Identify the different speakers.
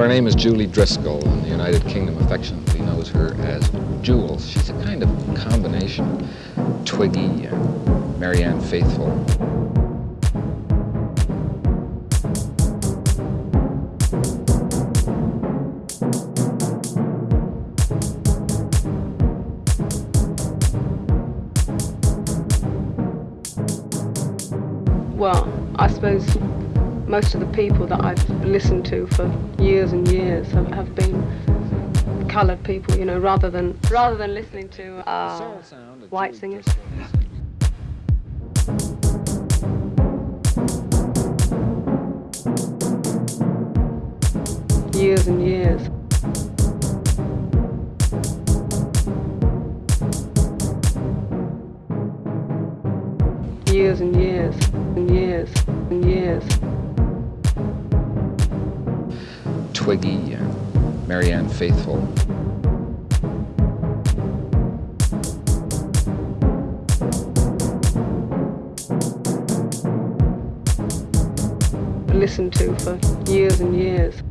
Speaker 1: her name is Julie Driscoll, and the United Kingdom affectionately knows her as Jules. She's a kind of combination Twiggy and Marianne Faithfull.
Speaker 2: Well, I suppose most of the people that I've listened to for years and years have, have been coloured people, you know, rather than rather than listening to uh, white singers. Years and years. Years and years and years and years.
Speaker 1: Twiggy Marianne Faithfull.
Speaker 2: listened to for years and years.